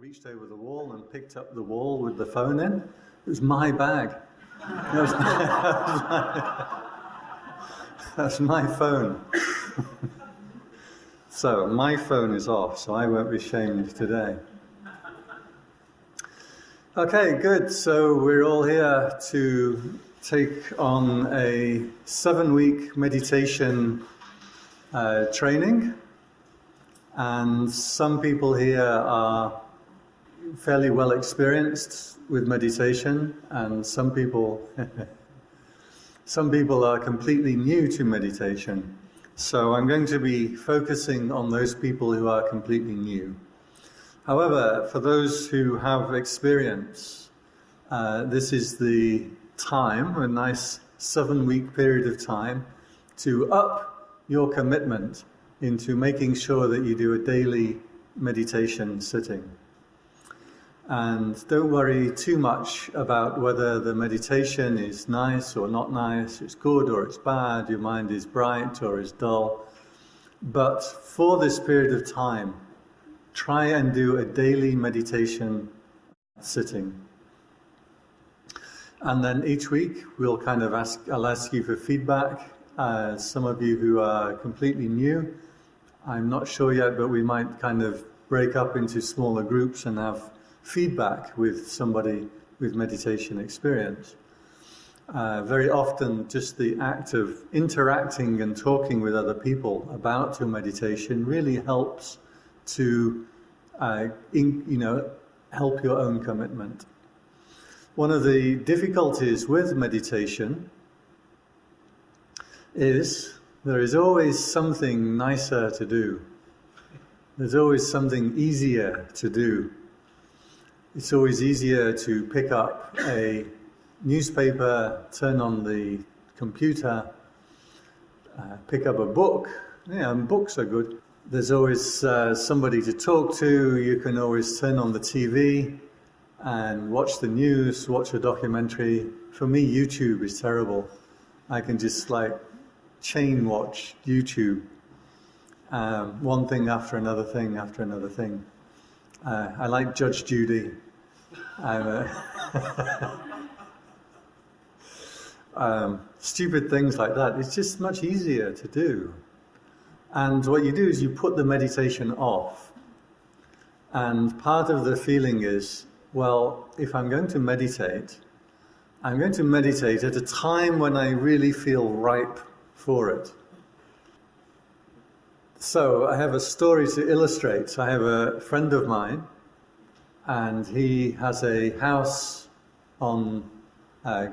reached over the wall and picked up the wall with the phone in. It was my bag. That was my, that's my phone. so my phone is off, so I won't be shamed today. Okay, good. So we're all here to take on a seven-week meditation uh, training, and some people here are fairly well experienced with meditation, and some people some people are completely new to meditation. So I'm going to be focusing on those people who are completely new. However, for those who have experience, uh, this is the time, a nice seven week period of time, to up your commitment into making sure that you do a daily meditation sitting. And don't worry too much about whether the meditation is nice or not nice, it's good or it's bad, your mind is bright or is dull. But for this period of time, try and do a daily meditation sitting. And then each week we'll kind of ask, I'll ask you for feedback. Uh, some of you who are completely new, I'm not sure yet, but we might kind of break up into smaller groups and have feedback with somebody with meditation experience. Uh, very often, just the act of interacting and talking with other people about your meditation really helps to, uh, in, you know, help your own commitment. One of the difficulties with meditation is there is always something nicer to do. There's always something easier to do it's always easier to pick up a newspaper, turn on the computer, uh, pick up a book. Yeah, and books are good. There's always uh, somebody to talk to. You can always turn on the TV and watch the news, watch a documentary. For me, YouTube is terrible. I can just like chain watch YouTube, um, one thing after another thing after another thing. Uh, I like Judge Judy. um, stupid things like that. It's just much easier to do. And what you do is you put the meditation off. And part of the feeling is, well, if I'm going to meditate, I'm going to meditate at a time when I really feel ripe for it. So I have a story to illustrate. I have a friend of mine and he has a house on, uh,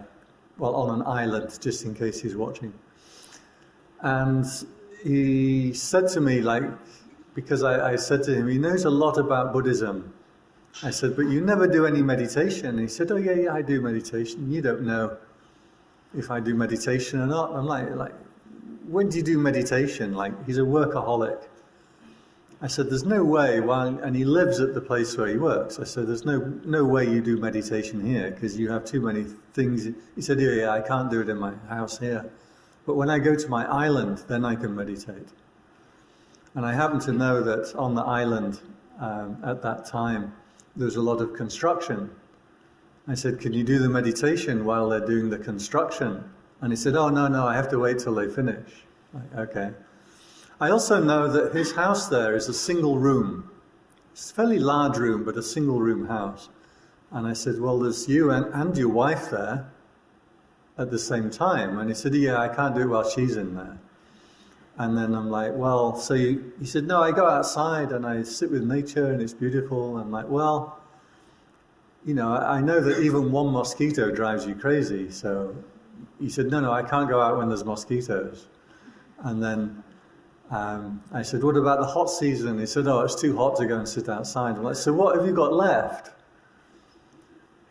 well, on an island, just in case he's watching. And he said to me, like, because I, I said to him, he knows a lot about Buddhism. I said, but you never do any meditation. he said, oh yeah, yeah, I do meditation. You don't know if I do meditation or not. I'm like, like, when do you do meditation? Like, he's a workaholic. I said, there's no way, while, and he lives at the place where he works. I said, there's no, no way you do meditation here because you have too many things. He said, yeah, yeah, I can't do it in my house here. But when I go to my island, then I can meditate. And I happen to know that on the island um, at that time, there's a lot of construction. I said, can you do the meditation while they're doing the construction? And he said, oh, no, no, I have to wait till they finish. Like, okay. I also know that his house there is a single room. It's a fairly large room, but a single room house. And I said, well, there's you and, and your wife there at the same time. And he said, yeah, I can't do it while she's in there. And then I'm like, well, so you, he said, no, I go outside and I sit with nature and it's beautiful. I'm like, well, you know, I know that even one mosquito drives you crazy. So he said, no, no, I can't go out when there's mosquitoes. And then um, I said, what about the hot season? He said, oh, it's too hot to go and sit outside. Like, so what have you got left?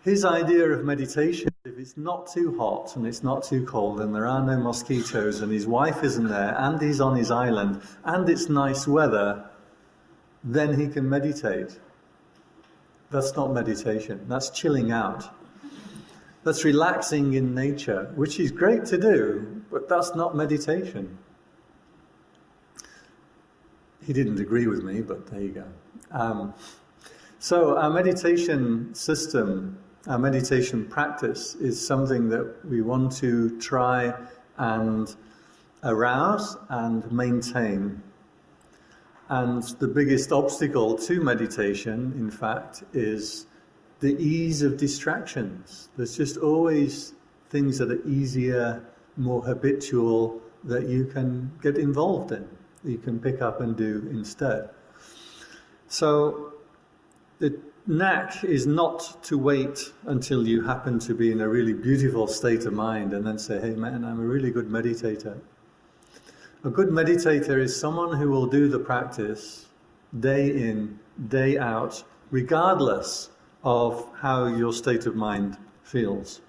His idea of meditation, if it's not too hot and it's not too cold and there are no mosquitoes and his wife isn't there and he's on his island and it's nice weather, then he can meditate. That's not meditation, that's chilling out. That's relaxing in nature, which is great to do, but that's not meditation. He didn't agree with me, but there you go. Um, So, our meditation system, our meditation practice is something that we want to try and arouse and maintain. And the biggest obstacle to meditation, in fact, is the ease of distractions. There's just always things that are easier, more habitual, that you can get involved in, you can pick up and do instead. So, the knack is not to wait until you happen to be in a really beautiful state of mind and then say, hey man, I'm a really good meditator. A good meditator is someone who will do the practice day in, day out, regardless of how your state of mind feels.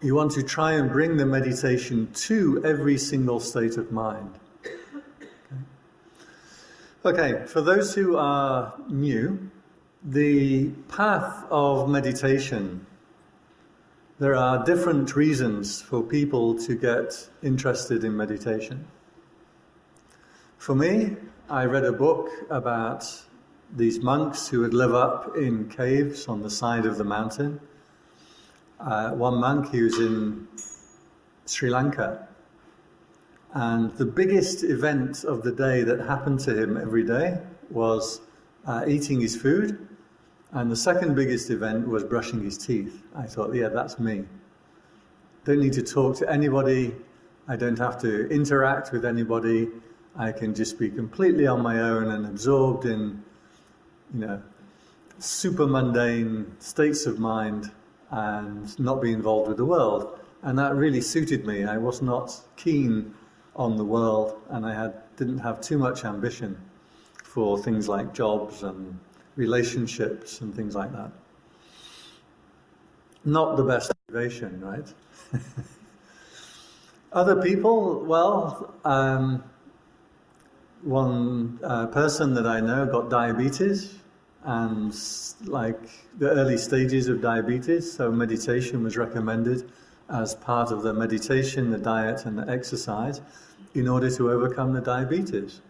You want to try and bring the meditation to every single state of mind. Okay, for those who are new, the path of meditation, there are different reasons for people to get interested in meditation. For me, I read a book about these monks who would live up in caves on the side of the mountain. Uh, one monk, he was in Sri Lanka, and the biggest event of the day that happened to him every day was uh, eating his food. And the second biggest event was brushing his teeth. I thought, yeah, that's me. Don't need to talk to anybody. I don't have to interact with anybody. I can just be completely on my own and absorbed in, you know, supramundane states of mind and not be involved with the world. And that really suited me. I was not keen on the world, and I had didn't have too much ambition for things like jobs and relationships and things like that. Not the best motivation, right? Other people, well, um, one uh, person that I know got diabetes and like the early stages of diabetes, so meditation was recommended as part of the meditation, the diet, and the exercise in order to overcome the diabetes.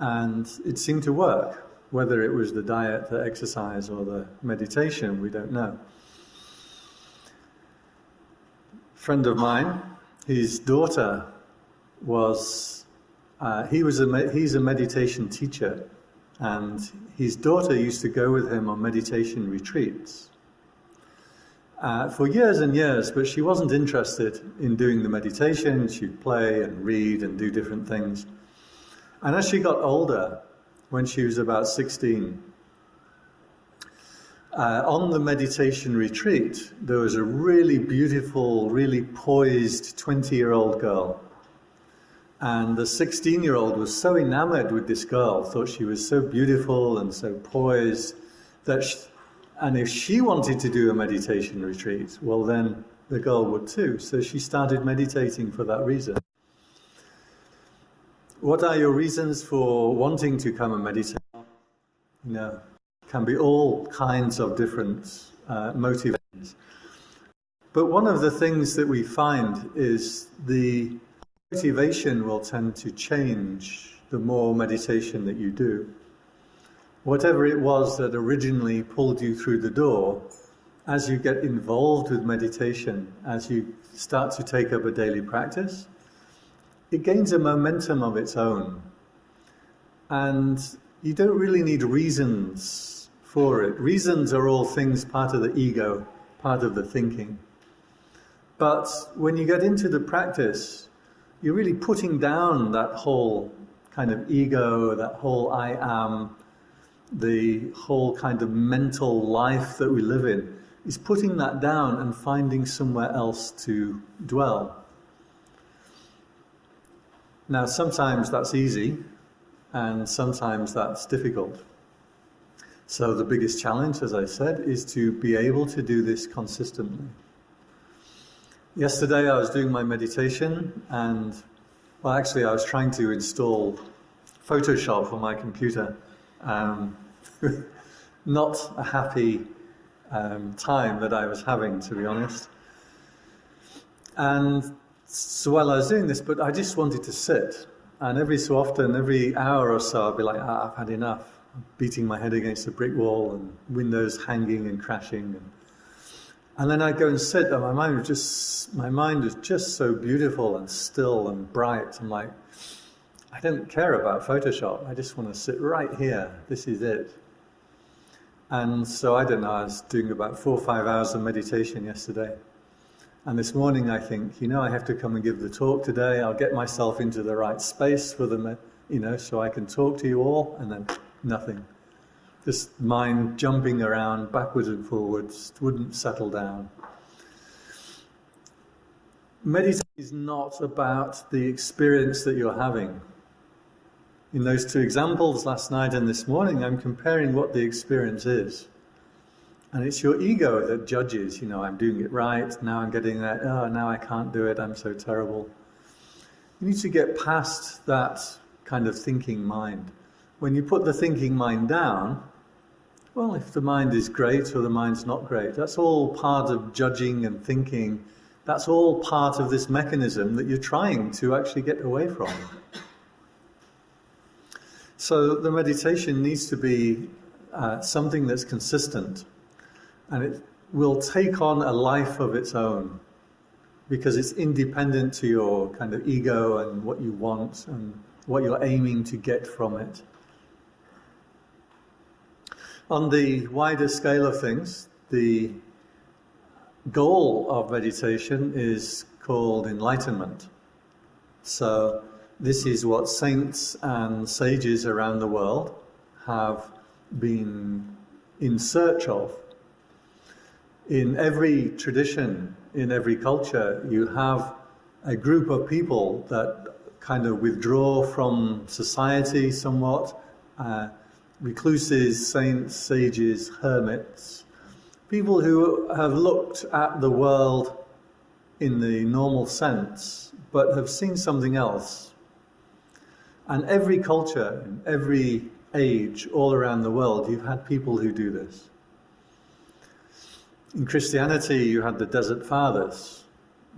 And it seemed to work. Whether it was the diet, the exercise, or the meditation, we don't know. A friend of mine, his daughter was, uh, he was a, he's a meditation teacher, and his daughter used to go with him on meditation retreats uh, for years and years, but she wasn't interested in doing the meditation. She'd play and read and do different things. And as she got older, when she was about 16, uh, on the meditation retreat, there was a really beautiful, really poised 20 year old girl. And the 16 year old was so enamored with this girl, thought she was so beautiful and so poised, that she, and if she wanted to do a meditation retreat, well, then the girl would too. So she started meditating for that reason. What are your reasons for wanting to come and meditate? You know, can be all kinds of different uh, motivations. But one of the things that we find is the motivation will tend to change the more meditation that you do whatever it was that originally pulled you through the door, as you get involved with meditation, as you start to take up a daily practice, it gains a momentum of its own. And you don't really need reasons for it. Reasons are all things part of the ego, part of the thinking. But when you get into the practice, you're really putting down that whole kind of ego, that whole I am, the whole kind of mental life that we live in, is putting that down and finding somewhere else to dwell. Now, sometimes that's easy, and sometimes that's difficult. So, the biggest challenge, as I said, is to be able to do this consistently. Yesterday, I was doing my meditation, and well, actually, I was trying to install Photoshop on my computer. Um, not a happy um, time that I was having, to be honest. And so while I was doing this, but I just wanted to sit. And every so often, every hour or so, I'd be like, ah, I've had enough. beating my head against a brick wall and windows hanging and crashing. And, and then I'd go and sit, and my mind was just my mind was just so beautiful and still and bright. I'm like, I don't care about Photoshop. I just want to sit right here. This is it. And so I don't know. I was doing about four or five hours of meditation yesterday. And this morning I think, you know, I have to come and give the talk today. I'll get myself into the right space for the, you know, so I can talk to you all. And then nothing. Just mind jumping around backwards and forwards, wouldn't settle down. Meditation is not about the experience that you're having. In those two examples last night and this morning, I'm comparing what the experience is. And it's your ego that judges, you know, I'm doing it right, now I'm getting that, oh, now I can't do it, I'm so terrible. You need to get past that kind of thinking mind when you put the thinking mind down, well, if the mind is great or the mind's not great, that's all part of judging and thinking. That's all part of this mechanism that you're trying to actually get away from. So the meditation needs to be uh, something that's consistent and it will take on a life of its own because it's independent to your kind of ego and what you want and what you're aiming to get from it. On the wider scale of things, the goal of meditation is called enlightenment. So, this is what saints and sages around the world have been in search of. In every tradition, in every culture, you have a group of people that kind of withdraw from society somewhat. Uh, recluses, saints, sages, hermits, people who have looked at the world in the normal sense, but have seen something else. And every culture, in every age, all around the world, you've had people who do this. In Christianity, you had the Desert Fathers,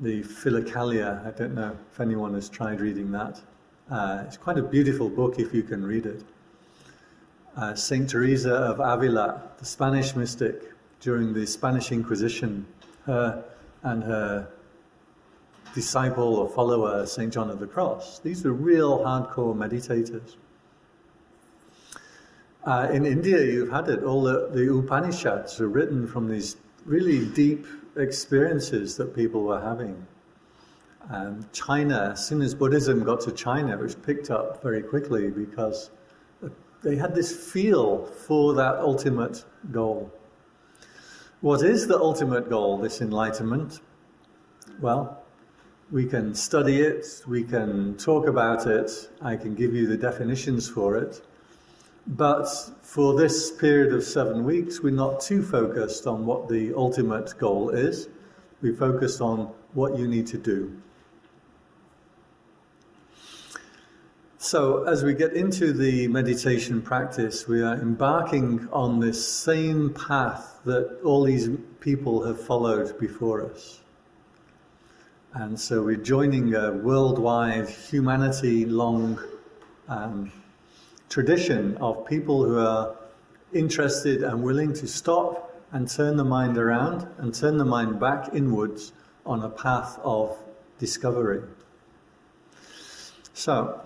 the Philokalia. I don't know if anyone has tried reading that. Uh, it's quite a beautiful book if you can read it uh, Saint Teresa of Avila, the Spanish mystic during the Spanish Inquisition, her and her disciple or follower, Saint John of the Cross. These were real hardcore meditators. Uh, in India, you've had it. All the, the Upanishads are written from these really deep experiences that people were having. Um, China, as soon as Buddhism got to China, it was picked up very quickly because they had this feel for that ultimate goal. What is the ultimate goal, this enlightenment? Well, we can study it, we can talk about it, I can give you the definitions for it. But for this period of seven weeks, we're not too focused on what the ultimate goal is. We focus on what you need to do. So, as we get into the meditation practice, we are embarking on this same path that all these people have followed before us. And so, we're joining a worldwide, humanity long um, tradition of people who are interested and willing to stop and turn the mind around and turn the mind back inwards on a path of discovery. So,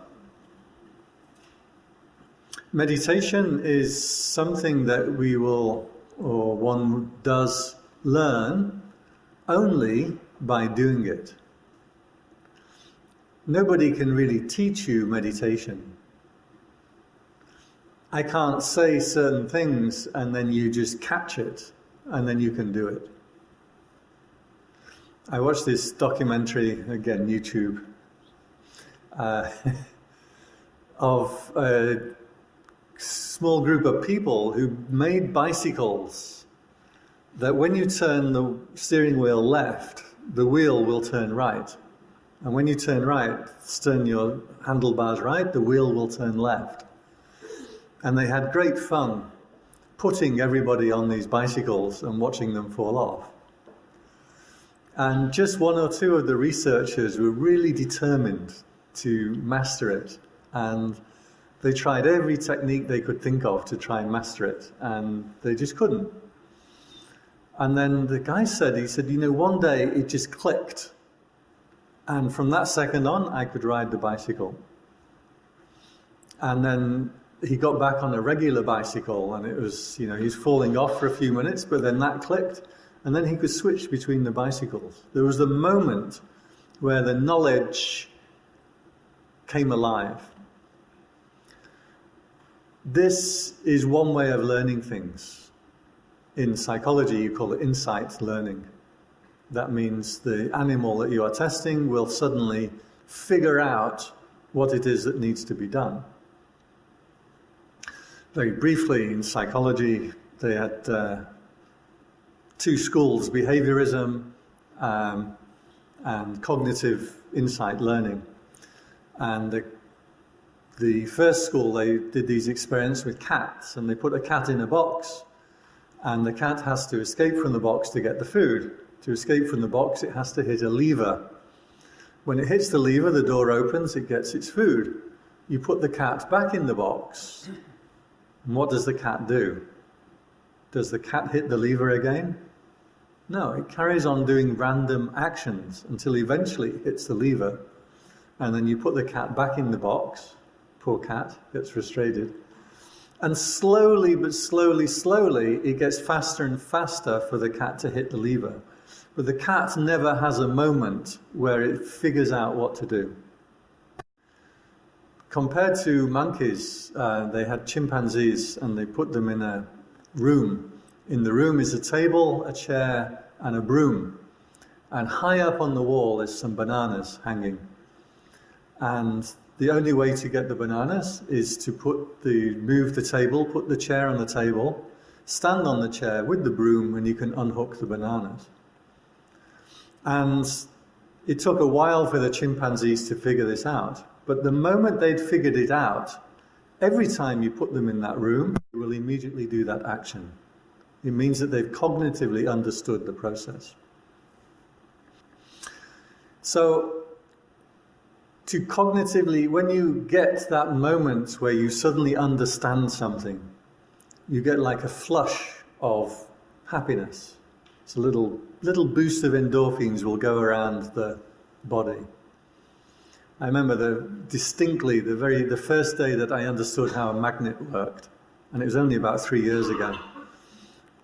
Meditation is something that we will, or one does learn only by doing it. Nobody can really teach you meditation. I can't say certain things and then you just catch it and then you can do it. I watched this documentary, again, YouTube, uh, of uh, small group of people who made bicycles that when you turn the steering wheel left, the wheel will turn right. And when you turn right, turn your handlebars right, the wheel will turn left. And they had great fun putting everybody on these bicycles and watching them fall off. And just one or two of the researchers were really determined to master it. And They tried every technique they could think of to try and master it, and they just couldn't. And then the guy said, he said, you know, one day it just clicked. And from that second on, I could ride the bicycle. And then he got back on a regular bicycle, and it was, you know, he was falling off for a few minutes, but then that clicked, and then he could switch between the bicycles. There was a moment where the knowledge came alive. This is one way of learning things. In psychology, you call it insight learning. That means the animal that you are testing will suddenly figure out what it is that needs to be done. Very briefly, in psychology, they had uh, two schools behaviorism um, and cognitive insight learning. And the, the first school, they did these experiments with cats, and they put a cat in a box, and the cat has to escape from the box to get the food. To escape from the box, it has to hit a lever. When it hits the lever, the door opens, it gets its food. You put the cat back in the box, and what does the cat do? Does the cat hit the lever again? No, it carries on doing random actions until eventually it hits the lever and then you put the cat back in the box. Poor cat gets frustrated. And slowly, but slowly, slowly, it gets faster and faster for the cat to hit the lever. But the cat never has a moment where it figures out what to do. Compared to monkeys, uh, they had chimpanzees and they put them in a room. In the room is a table, a chair, and a broom. And high up on the wall is some bananas hanging. And the only way to get the bananas is to put the, move the table, put the chair on the table, stand on the chair with the broom and you can unhook the bananas. And it took a while for the chimpanzees to figure this out. But the moment they'd figured it out, every time you put them in that room, they will immediately do that action. It means that they've cognitively understood the process. So to cognitively, when you get that moment where you suddenly understand something, you get like a flush of happiness. It's a little, little boost of endorphins will go around the body. I remember the, distinctly the very the first day that I understood how a magnet worked, and it was only about three years ago.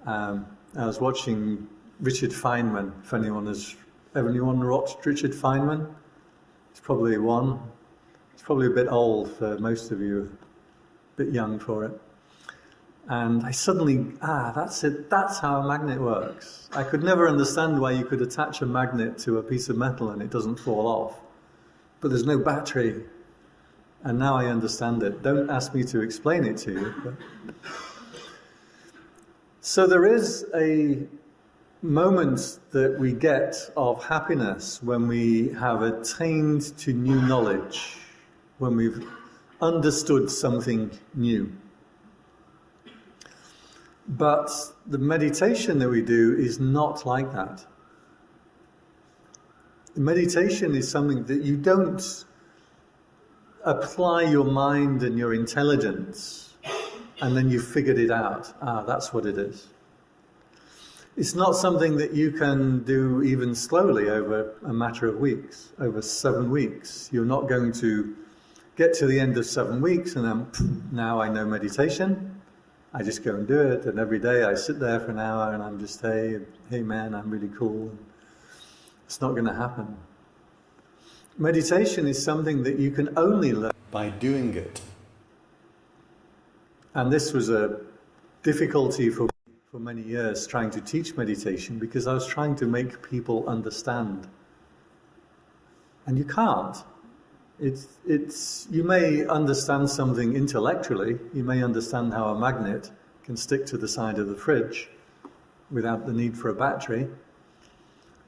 Um, I was watching Richard Feynman. If anyone has anyone watched Richard Feynman, probably one. It's probably a bit old for most of you, a bit young for it. And I suddenly, ah, that's it, that's how a magnet works. I could never understand why you could attach a magnet to a piece of metal and it doesn't fall off. But there's no battery. And now I understand it. Don't ask me to explain it to you. But... So there is a moments that we get of happiness when we have attained to new knowledge, when we've understood something new. But the meditation that we do is not like that. Meditation is something that you don't apply your mind and your intelligence and then you've figured it out. Ah, that's what it is. It's not something that you can do even slowly over a matter of weeks, over seven weeks. You're not going to get to the end of seven weeks and then now I know meditation. I just go and do it, and every day I sit there for an hour and I'm just, hey, hey man, I'm really cool. It's not going to happen. Meditation is something that you can only learn by doing it. And this was a difficulty for for many years trying to teach meditation because I was trying to make people understand. And you can't. It's, it's, you may understand something intellectually, you may understand how a magnet can stick to the side of the fridge without the need for a battery,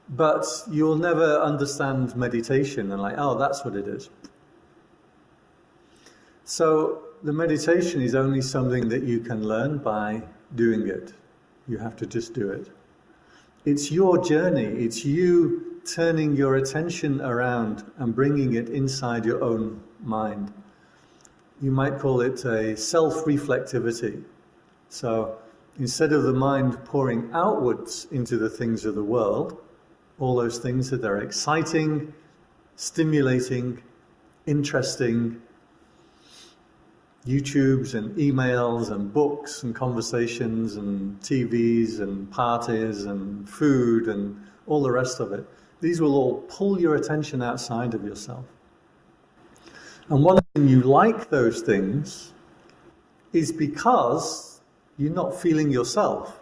but you'll never understand meditation and like, oh, that's what it is. So the meditation is only something that you can learn by doing it. You have to just do it. It's your journey. It's you turning your attention around and bringing it inside your own mind. you might call it a self reflectivity. So instead of the mind pouring outwards into the things of the world, all those things that are exciting, stimulating, interesting, YouTubes and emails and books and conversations and TVs and parties and food and all the rest of it. These will all pull your attention outside of yourself. And one thing you like those things is because you're not feeling yourself.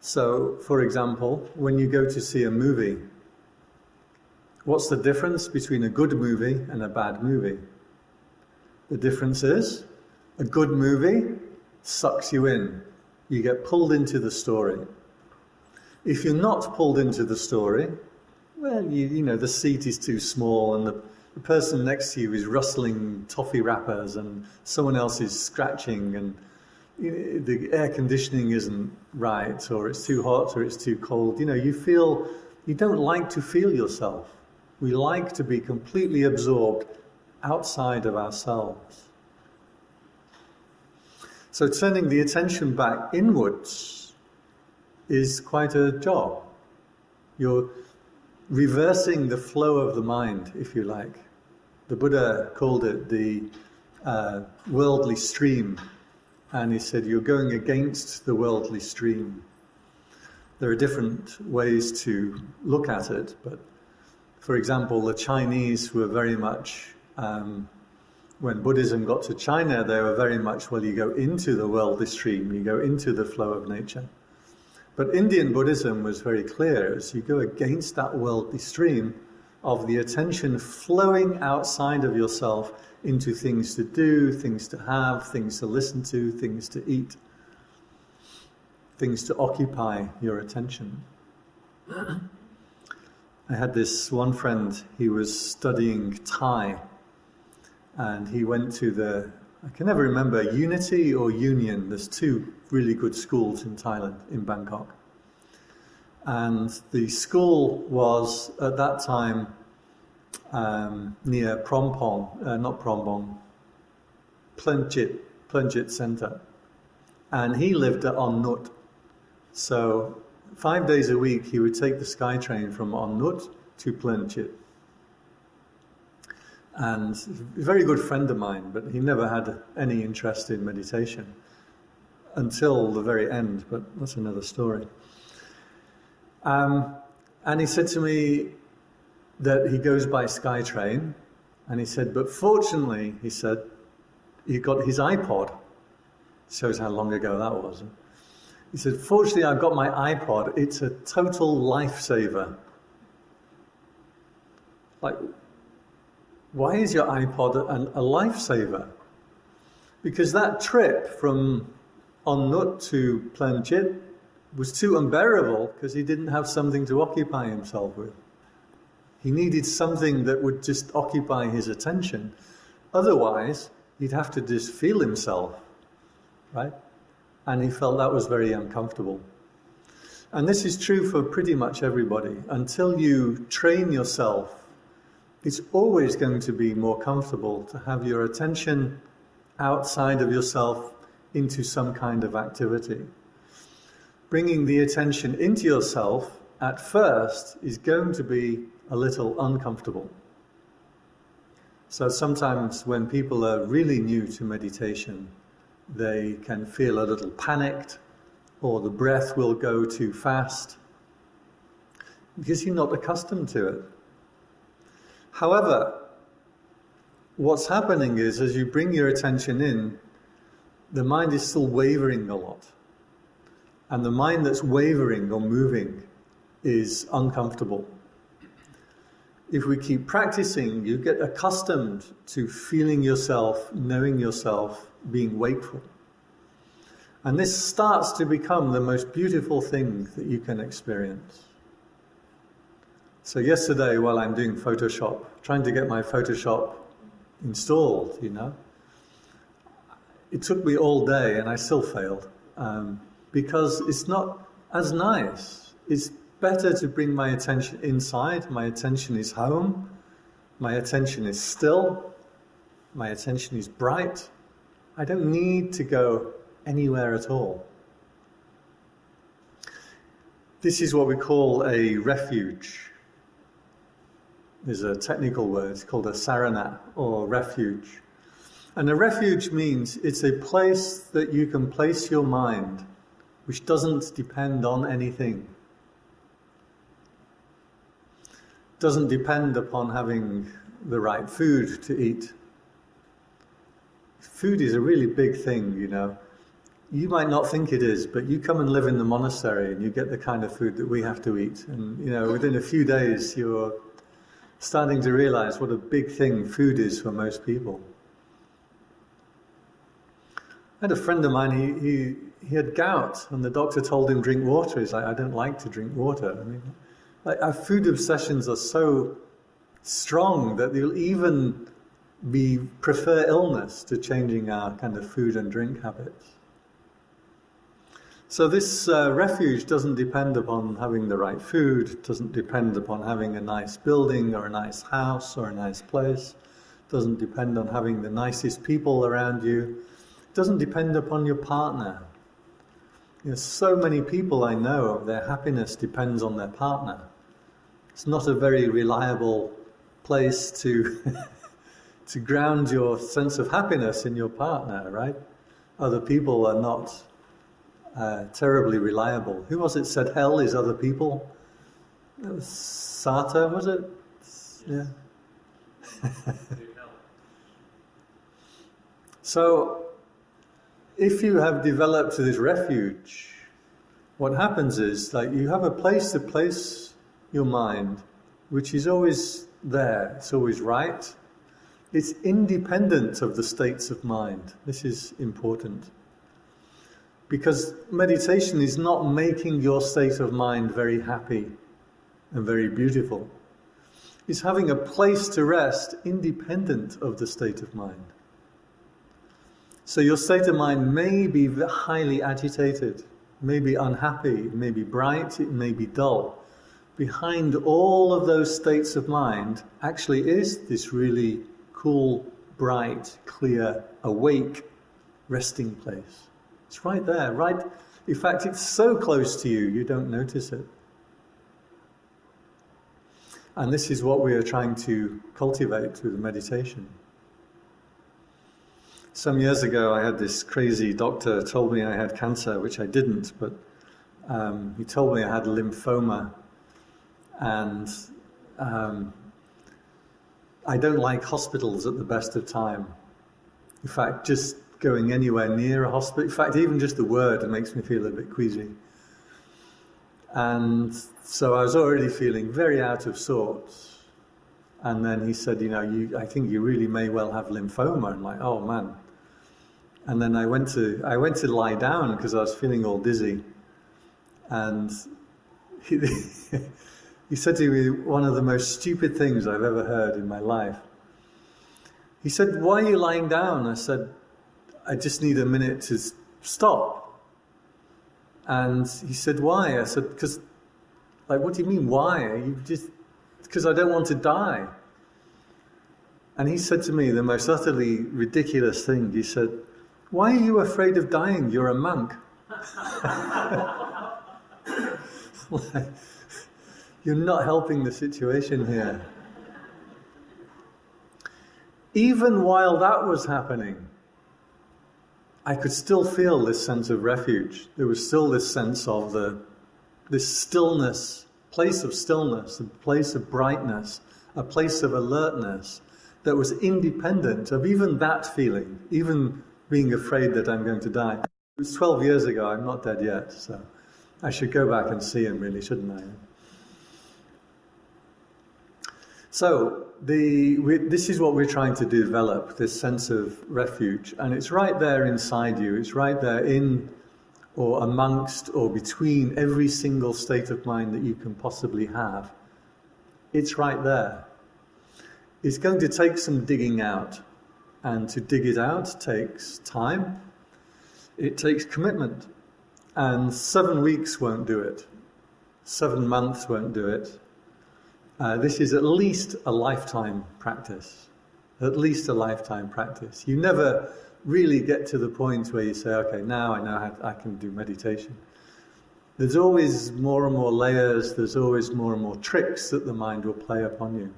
So, for example, when you go to see a movie, what's the difference between a good movie and a bad movie? The difference is a good movie sucks you in. You get pulled into the story. If you're not pulled into the story, well, you, you know, the seat is too small and the, the person next to you is rustling toffee wrappers and someone else is scratching and you know, the air conditioning isn't right or it's too hot or it's too cold. You know, you feel, you don't like to feel yourself. We like to be completely absorbed outside of ourselves. So turning the attention back inwards is quite a job. You're reversing the flow of the mind, if you like. The Buddha called it the uh, worldly stream, and he said, You're going against the worldly stream. There are different ways to look at it, but for example, the Chinese were very much, um, when Buddhism got to China, they were very much, well, you go into the worldly stream, you go into the flow of nature. But Indian Buddhism was very clear as you go against that worldly stream of the attention flowing outside of yourself into things to do, things to have, things to listen to, things to eat, things to occupy your attention. I had this one friend, he was studying Thai, and he went to the, I can never remember, Unity or Union. There's two really good schools in Thailand, in Bangkok. And the school was at that time um, near Phrom Phong, uh, not Prompong, Ploenchit, Ploenchit Center. And he lived at On Nut. So five days a week he would take the SkyTrain from On Nut to Ploenchit. And a very good friend of mine, but he never had any interest in meditation until the very end, but that's another story. Um, and he said to me that he goes by SkyTrain, and he said, but fortunately, he said, he got his iPod. Shows how long ago that was. He said, fortunately, I've got my iPod. It's a total lifesaver. Like, why is your iPod a, lifesaver? Because that trip from On Nut to Ploenchit was too unbearable because he didn't have something to occupy himself with. He needed something that would just occupy his attention. Otherwise, he'd have to just feel himself, right? And he felt that was very uncomfortable. And this is true for pretty much everybody. Until you train yourself, it's always going to be more comfortable to have your attention outside of yourself into some kind of activity bringing the attention into yourself at first is going to be a little uncomfortable. So sometimes when people are really new to meditation, they can feel a little panicked or the breath will go too fast because you're not accustomed to it. However, what's happening is as you bring your attention in, the mind is still wavering a lot. And the mind that's wavering or moving is uncomfortable. If we keep practicing, you get accustomed to feeling yourself, knowing yourself, being wakeful. And this starts to become the most beautiful thing that you can experience. So, yesterday, while I'm doing Photoshop, trying to get my Photoshop installed, you know, it took me all day and I still failed. Um, because it's not as nice. It's better to bring my attention inside. My attention is home. My attention is still. My attention is bright. I don't need to go anywhere at all. This is what we call a refuge. There's a technical word it's called a sarana or refuge. And a refuge means it's a place that you can place your mind which doesn't depend on anything. Doesn't depend upon having the right food to eat. Food is a really big thing, you know. You might not think it is, but you come and live in the monastery and you get the kind of food that we have to eat. And, you know, within a few days, you're starting to realize what a big thing food is for most people. I had a friend of mine, he, he he had gout, and the doctor told him drink water. He's like, I don't like to drink water. I mean, like our food obsessions are so strong that they'll even be prefer illness to changing our kind of food and drink habits. So this uh, refuge doesn't depend upon having the right food, doesn't depend upon having a nice building or a nice house or a nice place, doesn't depend on having the nicest people around you, doesn't depend upon your partner, you know, so many people I know, their happiness depends on their partner. It's not a very reliable place to to ground your sense of happiness in your partner, right? Other people are not uh, terribly reliable. Who was it said hell is other people? It was Sartre, was it? Yeah. so if you have developed this refuge, what happens is like you have a place to place your mind, which is always there, it's always right. It's independent of the states of mind. This is important. Because meditation is not making your state of mind very happy and very beautiful. It's having a place to rest independent of the state of mind. So your state of mind may be highly agitated, may be unhappy, may be bright, it may be dull. Behind all of those states of mind actually is this really cool, bright, clear, awake resting place. It's right there, right? In fact, it's so close to you, you don't notice it. And this is what we are trying to cultivate through the meditation. Some years ago, I had this crazy doctor told me I had cancer, which I didn't, but um, he told me I had lymphoma, and um, I don't like hospitals at the best of time. In fact, just going anywhere near a hospital, in fact, even just the word makes me feel a bit queasy. And so I was already feeling very out of sorts. And then he said, you know, you, I think you really may well have lymphoma. And like, oh man. And then I went to, I went to lie down because I was feeling all dizzy. And he said to me one of the most stupid things I've ever heard in my life. He said, why are you lying down? I said, I just need a minute to stop. And he said, why? I said, because, like, what do you mean, why? You just, because I don't want to die. And he said to me the most utterly ridiculous thing. He said, Why are you afraid of dying? You're a monk. You're not helping the situation here. Even while that was happening, I could still feel this sense of refuge. There was still this sense of the, this stillness place of stillness, a place of brightness, a place of alertness that was independent of even that feeling, even being afraid that I'm going to die. It was 12 years ago, I'm not dead yet, so I should go back and see him, really, shouldn't I? So, the, we, this is what we're trying to develop this sense of refuge, and it's right there inside you, it's right there in or amongst or between every single state of mind that you can possibly have. It's right there. It's going to take some digging out, and to dig it out takes time, it takes commitment, and seven weeks won't do it, seven months won't do it, Uh, this is at least a lifetime practice. At least a lifetime practice. You never really get to the point where you say, okay, now I know how I can do meditation. There's always more and more layers, there's always more and more tricks that the mind will play upon you.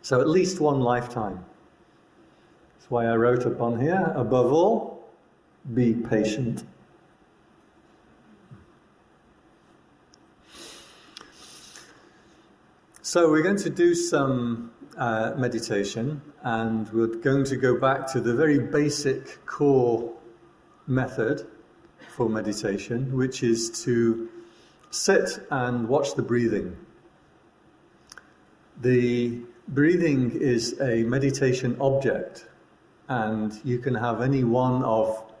So at least one lifetime. That's why I wrote upon here, above all, be patient. So we're going to do some uh, meditation and we're going to go back to the very basic core method for meditation, which is to sit and watch the breathing. The breathing is a meditation object, and you can have any one of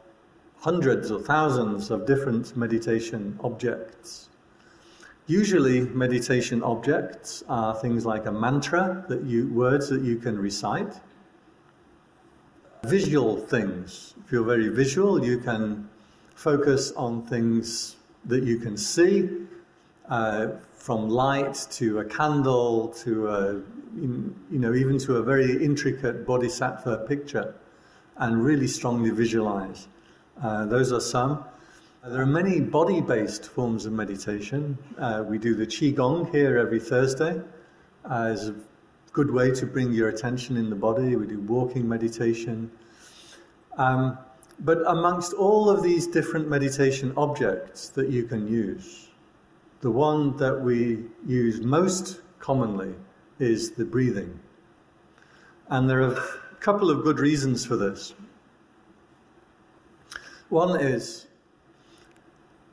hundreds or thousands of different meditation objects. Usually, meditation objects are things like a mantra that you words that you can recite. Visual things. If you're very visual, you can focus on things that you can see, uh, from light to a candle to a, you know, even to a very intricate bodhisattva picture, and really strongly visualize. Uh, those are some. There are many body based forms of meditation. Uh, we do the Qigong here every Thursday as a good way to bring your attention in the body. We do walking meditation. Um, but amongst all of these different meditation objects that you can use, the one that we use most commonly is the breathing. And there are a couple of good reasons for this. One is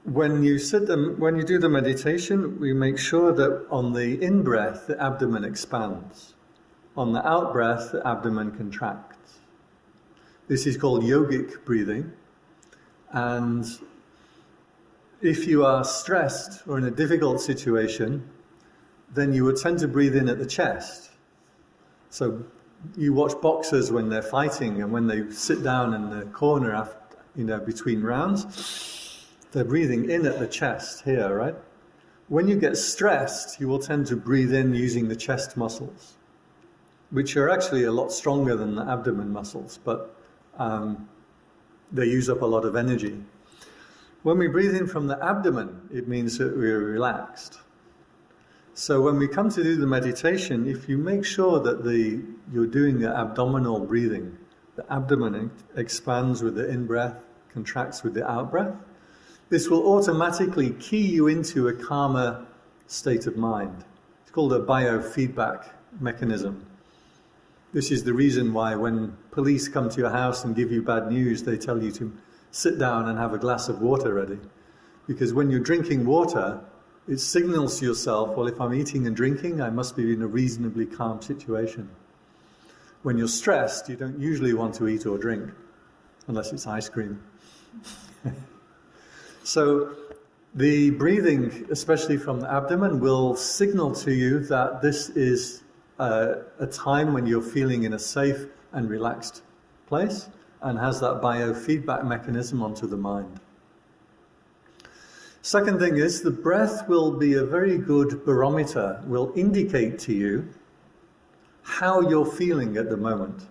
when you sit them, when you do the meditation, we make sure that on the in breath the abdomen expands, on the out breath the abdomen contracts. This is called yogic breathing, and if you are stressed or in a difficult situation, then you would tend to breathe in at the chest. So you watch boxers when they're fighting and when they sit down in the corner after, you know, between rounds they're breathing in at the chest here, right? When you get stressed, you will tend to breathe in using the chest muscles, which are actually a lot stronger than the abdomen muscles, but um, they use up a lot of energy. When we breathe in from the abdomen, it means that we're relaxed. So when we come to do the meditation, if you make sure that the you're doing the abdominal breathing, the abdomen expands with the in breath, contracts with the out breath, this will automatically key you into a calmer state of mind. It's called a biofeedback mechanism. This is the reason why when police come to your house and give you bad news, they tell you to sit down and have a glass of water ready. Because when you're drinking water, it signals to yourself, well, if I'm eating and drinking, I must be in a reasonably calm situation. When you're stressed, you don't usually want to eat or drink, unless it's ice cream. So the breathing, especially from the abdomen, will signal to you that this is a, a time when you're feeling in a safe and relaxed place and has that biofeedback mechanism onto the mind. Second thing is the breath will be a very good barometer, will indicate to you how you're feeling at the moment.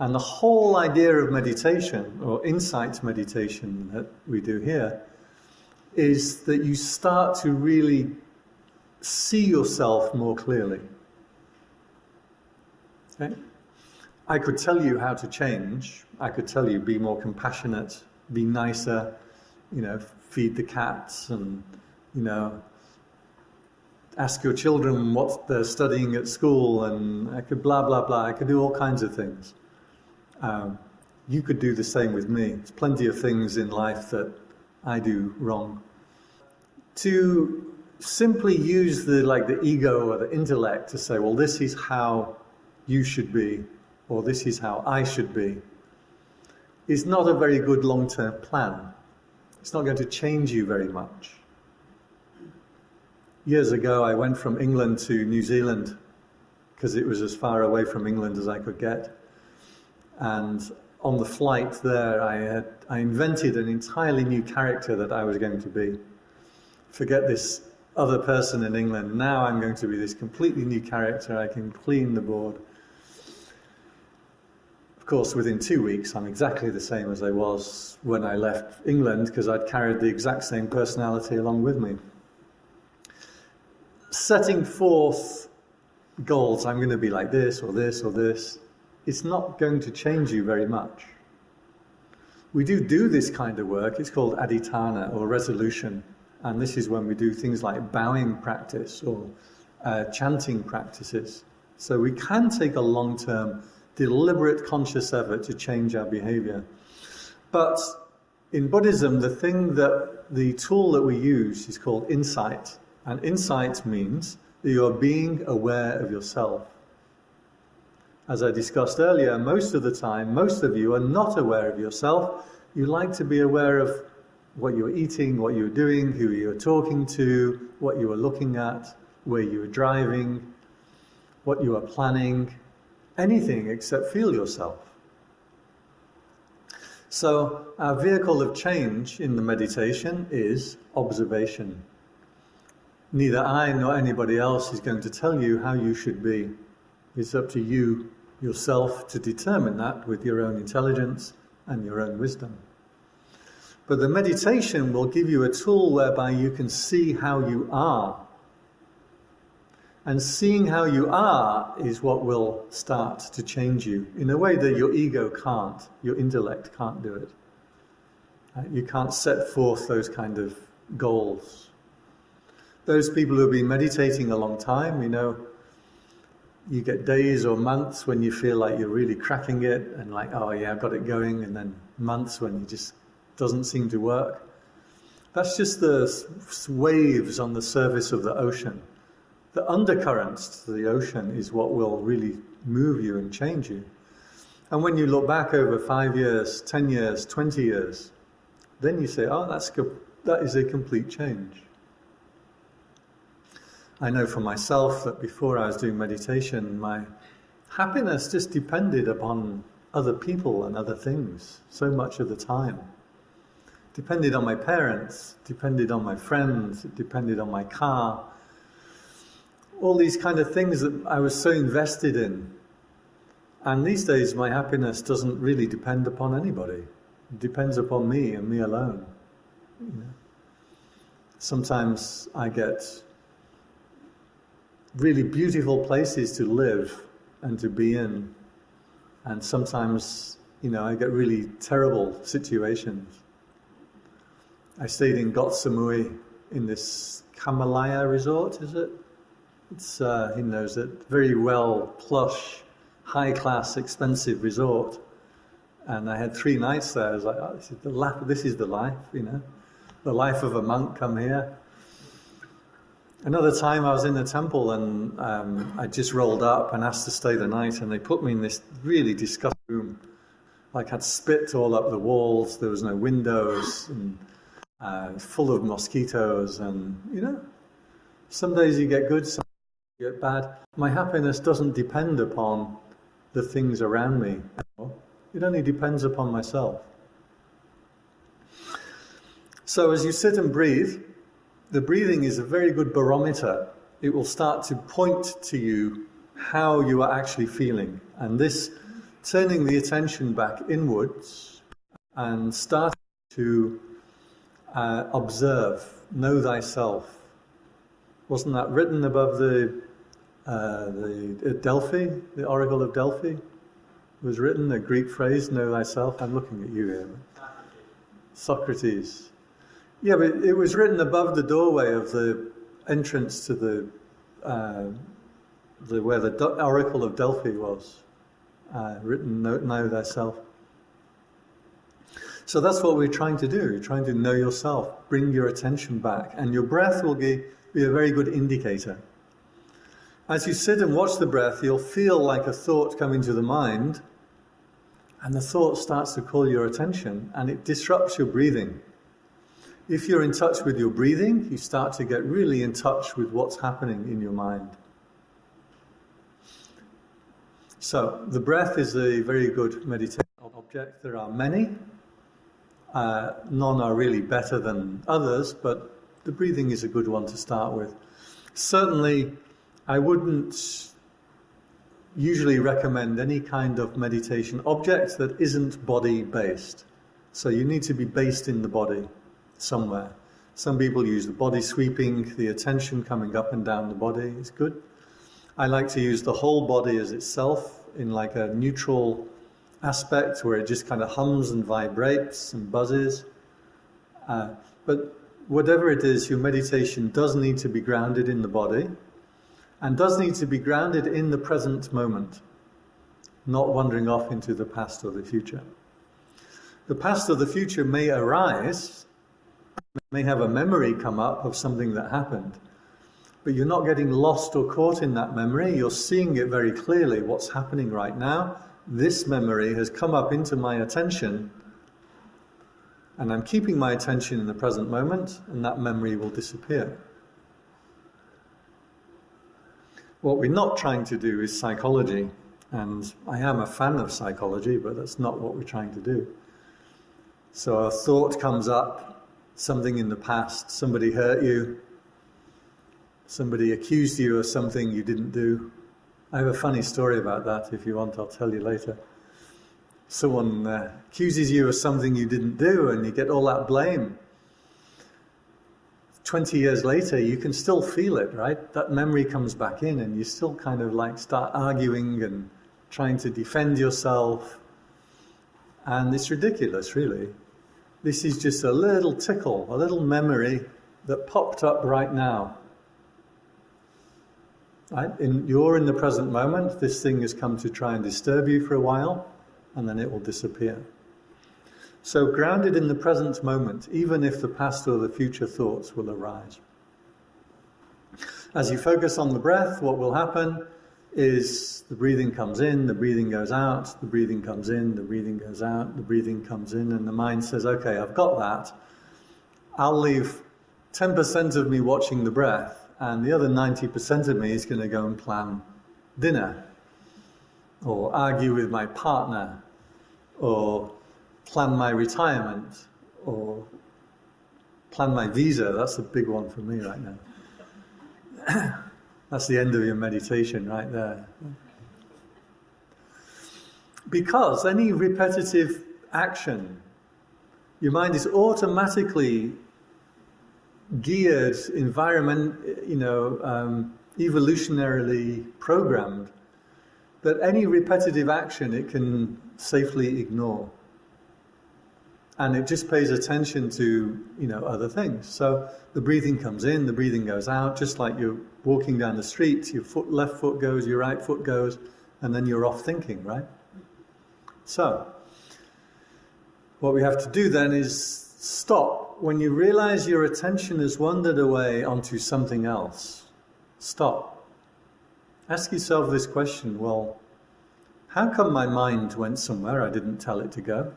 And the whole idea of meditation, or insight meditation that we do here, is that you start to really see yourself more clearly. Okay? I could tell you how to change. I could tell you be more compassionate, be nicer, you know, feed the cats and, you know, ask your children what they're studying at school and I could blah, blah, blah. I could do all kinds of things. Um, you could do the same with me. There's plenty of things in life that I do wrong. To simply use the like the ego or the intellect to say, well, this is how you should be, or this is how I should be, is not a very good long-term plan. It's not going to change you very much. Years ago, I went from England to New Zealand because it was as far away from England as I could get. And on the flight there, I, had, I invented an entirely new character that I was going to be. Forget this other person in England. Now I'm going to be this completely new character. I can clean the board. Of course, within two weeks, I'm exactly the same as I was when I left England because I'd carried the exact same personality along with me. Setting forth goals, I'm going to be like this or this or this, it's not going to change you very much. We do do this kind of work, it's called adhitthana or resolution. And this is when we do things like bowing practice or uh, chanting practices. So we can take a long term deliberate conscious effort to change our behavior. But in Buddhism, the thing that the tool that we use is called insight. And insight means that you are being aware of yourself. As I discussed earlier, most of the time, most of you are not aware of yourself. You like to be aware of what you're eating, what you're doing, who you're talking to, what you are looking at, where you are driving, what you are planning, anything except feel yourself. So, our vehicle of change in the meditation is observation. Neither I nor anybody else is going to tell you how you should be. It's up to you yourself to determine that with your own intelligence and your own wisdom. But the meditation will give you a tool whereby you can see how you are and seeing how you are is what will start to change you in a way that your ego can't, your intellect can't do it. You can't set forth those kind of goals. Those people who have been meditating a long time, you know, you get days or months when you feel like you're really cracking it and like, oh yeah, I've got it going, and then months when it just doesn't seem to work. That's just the waves on the surface of the ocean the undercurrents to the ocean is what will really move you and change you. And when you look back over five years, 10 years, 20 years, then you say, oh, that's that is a complete change. I know for myself that before I was doing meditation, my happiness just depended upon other people and other things so much of the time. Depended on my parents, depended on my friends, depended on my car, all these kind of things that I was so invested in. And these days, my happiness doesn't really depend upon anybody. It depends upon me and me alone. You know? Sometimes I get really beautiful places to live and to be in. And sometimes, you know, I get really terrible situations. I stayed in Koh Samui in this Kamalaya resort, is it? It's, uh, he knows it, very well plush, high class, expensive resort. And I had three nights there. I was like, oh, this, is the life, this is the life, you know, the life of a monk come here. Another time I was in the temple and um, I just rolled up and asked to stay the night, and they put me in this really disgusting room. Like had spit all up the walls, there was no windows, and uh, full of mosquitoes, and you know, some days you get good, some days you get bad. My happiness doesn't depend upon the things around me. It only depends upon myself. So as you sit and breathe, the breathing is a very good barometer. It will start to point to you how you are actually feeling. And this turning the attention back inwards and starting to uh, observe, know thyself. Wasn't that written above the uh, the Delphi, the Oracle of Delphi, It was written, a Greek phrase, know thyself. I'm looking at you here. Socrates. Yeah, but it was written above the doorway of the entrance to the, uh, the where the Oracle of Delphi was. Uh, written, know, know thyself. So that's what we're trying to do. You're trying to know yourself, bring your attention back, and your breath will be, be a very good indicator. As you sit and watch the breath, you'll feel like a thought come into the mind, and the thought starts to call your attention and it disrupts your breathing. If you're in touch with your breathing, you start to get really in touch with what's happening in your mind. So, the breath is a very good meditation object. There are many. Uh, none are really better than others, but the breathing is a good one to start with. Certainly, I wouldn't usually recommend any kind of meditation object that isn't body based. So you need to be based in the body somewhere. Some people use the body sweeping, the attention coming up and down the body is good. I like to use the whole body as itself in like a neutral aspect where it just kind of hums and vibrates and buzzes. Uh, but whatever it is, your meditation does need to be grounded in the body and does need to be grounded in the present moment, not wandering off into the past or the future. The past or the future may arise, may have a memory come up of something that happened, but you're not getting lost or caught in that memory. You're seeing it very clearly what's happening right now. This memory has come up into my attention, and I'm keeping my attention in the present moment, and that memory will disappear. What we're not trying to do is psychology, and I am a fan of psychology, but that's not what we're trying to do. So a thought comes up, something in the past, somebody hurt you, somebody accused you of something you didn't do. I have a funny story about that. If you want, I'll tell you later. Someone uh, accuses you of something you didn't do, and you get all that blame. 20 years later, you can still feel it, right? That memory comes back in, and you still kind of like start arguing and trying to defend yourself. And it's ridiculous, really. This is just a little tickle, a little memory that popped up right now. Right? In, you're in the present moment, this thing has come to try and disturb you for a while, and then it will disappear. So, grounded in the present moment, even if the past or the future thoughts will arise. As you focus on the breath, what will happen is the breathing comes in, the breathing goes out, the breathing comes in, the breathing goes out, the breathing comes in, and the mind says, okay, I've got that. I'll leave 10% of me watching the breath, and the other 90% of me is going to go and plan dinner, or argue with my partner, or plan my retirement or plan my visa. That's a big one for me right now. That's the end of your meditation right there. Because any repetitive action, your mind is automatically geared, environment, you know, um, evolutionarily programmed that any repetitive action it can safely ignore and it just pays attention to you know other things. So the breathing comes in, the breathing goes out, just like you're walking down the street. Your foot, left foot goes, your right foot goes, and then you're off thinking, right? So what we have to do then is stop when you realize your attention has wandered away onto something else. Stop. Ask yourself this question: Well, how come my mind went somewhere I didn't tell it to go?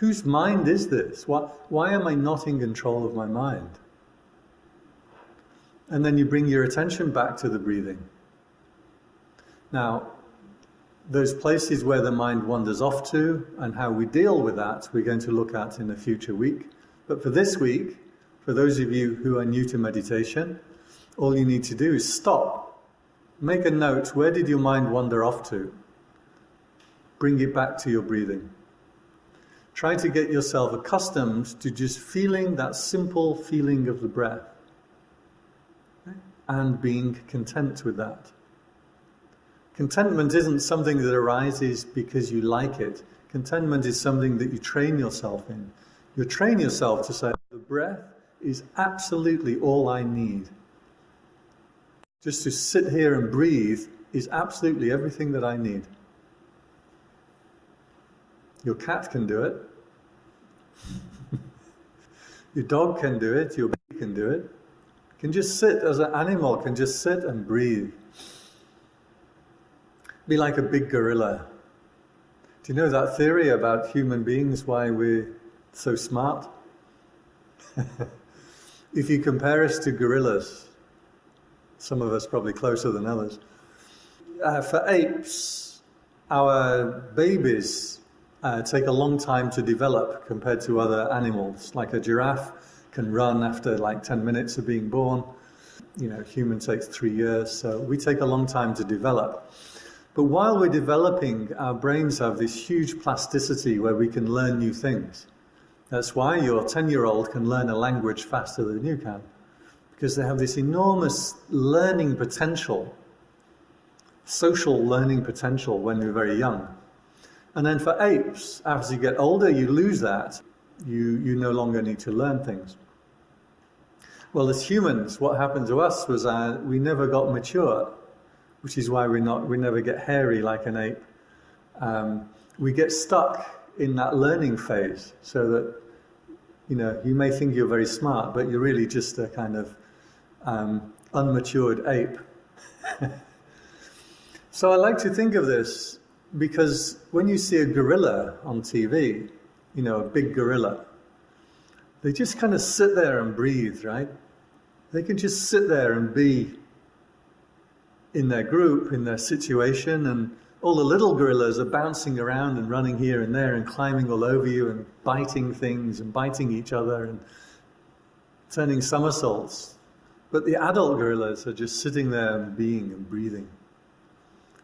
Whose mind is this? Why, why am I not in control of my mind? And then you bring your attention back to the breathing. Now, those places where the mind wanders off to and how we deal with that, we're going to look at in a future week. But for this week, for those of you who are new to meditation, all you need to do is stop. Make a note where did your mind wander off to? Bring it back to your breathing. Try to get yourself accustomed to just feeling that simple feeling of the breath and being content with that. Contentment isn't something that arises because you like it. Contentment is something that you train yourself in. You train yourself to say, the breath is absolutely all I need. Just to sit here and breathe is absolutely everything that I need. Your cat can do it. your dog can do it, your baby can do it. Can just sit as an animal, can just sit and breathe. Be like a big gorilla. Do you know that theory about human beings, why we're so smart? if you compare us to gorillas, some of us probably closer than others, uh, for apes, our babies uh, take a long time to develop compared to other animals. Like a giraffe can run after like 10 minutes of being born. You know, human takes three years, so we take a long time to develop. But while we're developing, our brains have this huge plasticity where we can learn new things. That's why your 10 year old can learn a language faster than you can, because they have this enormous learning potential, social learning potential when you're very young. And then for apes, as you get older, you lose that. You, you no longer need to learn things. Well, as humans, what happened to us was uh, we never got mature, which is why we're not, we never get hairy like an ape. Um, we get stuck in that learning phase so that, you know, you may think you're very smart, but you're really just a kind of um, unmatured ape. so I like to think of this because when you see a gorilla on TV, you know, a big gorilla, they just kind of sit there and breathe, right? They can just sit there and be in their group, in their situation, and all the little gorillas are bouncing around and running here and there and climbing all over you and biting things and biting each other and turning somersaults. But the adult gorillas are just sitting there and being and breathing.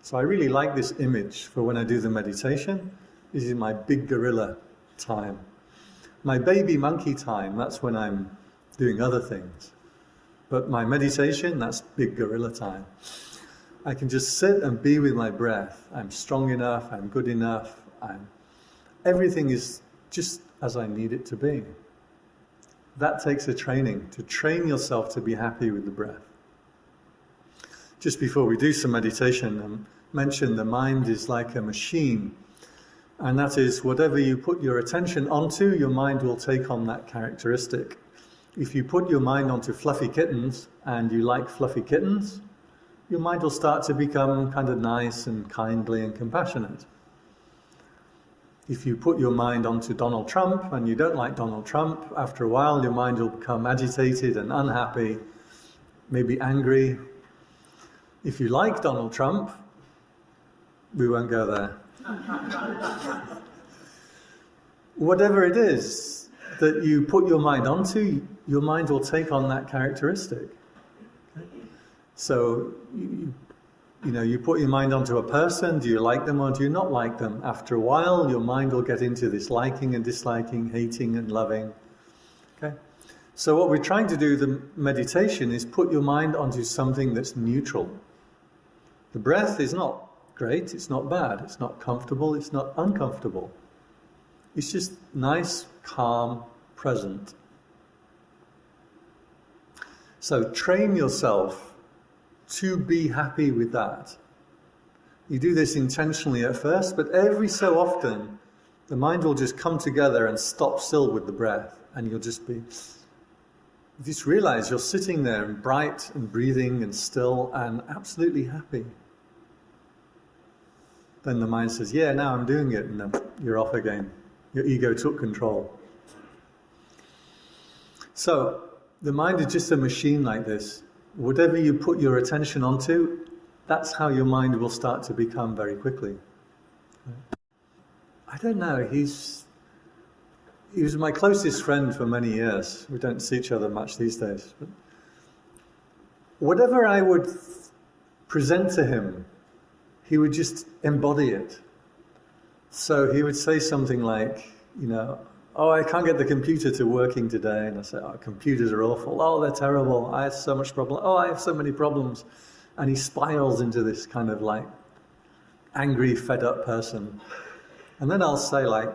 So I really like this image for when I do the meditation. This is my big gorilla time. My baby monkey time, that's when I'm doing other things. But my meditation, that's big gorilla time. I can just sit and be with my breath. I'm strong enough, I'm good enough, I'm everything is just as I need it to be. That takes a training, to train yourself to be happy with the breath. Just before we do some meditation, um, mentioned the mind is like a machine. And that is, whatever you put your attention onto, your mind will take on that characteristic. If you put your mind onto fluffy kittens and you like fluffy kittens, your mind will start to become kind of nice and kindly and compassionate. If you put your mind onto Donald Trump and you don't like Donald Trump, after a while your mind will become agitated and unhappy, maybe angry. If you like Donald Trump, we won't go there. Whatever it is that you put your mind onto, your mind will take on that characteristic. So, you, you know, you put your mind onto a person, do you like them or do you not like them? After a while, your mind will get into this liking and disliking, hating and loving. Okay? So, what we're trying to do, the meditation, is put your mind onto something that's neutral. The breath is not great, it's not bad, it's not comfortable, it's not uncomfortable. It's just nice, calm, present. So, train yourself to be happy with that. You do this intentionally at first, but every so often, the mind will just come together and stop still with the breath, and you'll just be. You just realize you're sitting there and bright and breathing and still and absolutely happy. Then the mind says, Yeah, now I'm doing it, and then you're off again. Your ego took control. So, the mind is just a machine like this whatever you put your attention onto, that's how your mind will start to become very quickly. I don't know, he's he was my closest friend for many years. We don't see each other much these days. But whatever I would present to him, he would just embody it. So he would say something like, you know, oh, I can't get the computer to working today. And I say, oh, computers are awful. Oh, they're terrible. I have so much problem. Oh, I have so many problems. And he spirals into this kind of like angry, fed up person. And then I'll say like,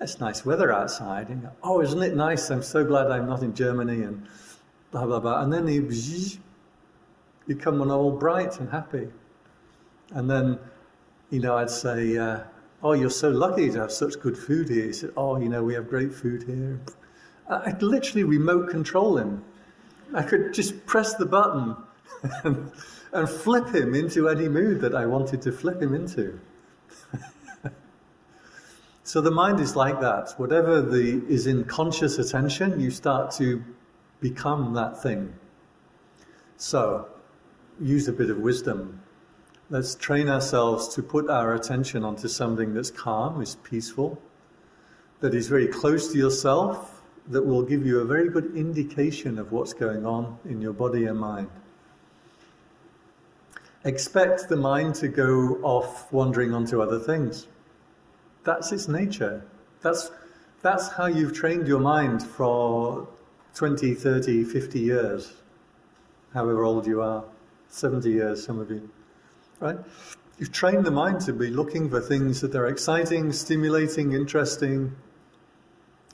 it's nice weather outside. And go, oh, isn't it nice? I'm so glad I'm not in Germany and blah, blah, blah. And then he become all bright and happy. And then, you know, I'd say, uh, Oh, you're so lucky to have such good food here. He said, Oh, you know, we have great food here. I'd literally remote control him. I could just press the button and, and flip him into any mood that I wanted to flip him into. so the mind is like that. Whatever the, is in conscious attention, you start to become that thing. So use a bit of wisdom Let's train ourselves to put our attention onto something that's calm, is peaceful, that is very close to yourself, that will give you a very good indication of what's going on in your body and mind. Expect the mind to go off wandering onto other things. That's its nature. That's, that's how you've trained your mind for 20, 30, 50 years, however old you are, 70 years, some of you, right? You've trained the mind to be looking for things that are exciting, stimulating, interesting,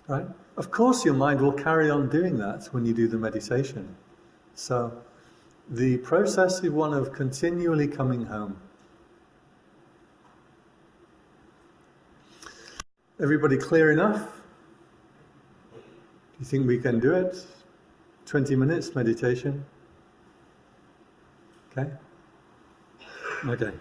right? Of course, your mind will carry on doing that when you do the meditation. So, the process is one of continually coming home. Everybody clear enough? Do you think we can do it? 20 minutes meditation? Okay? Okay.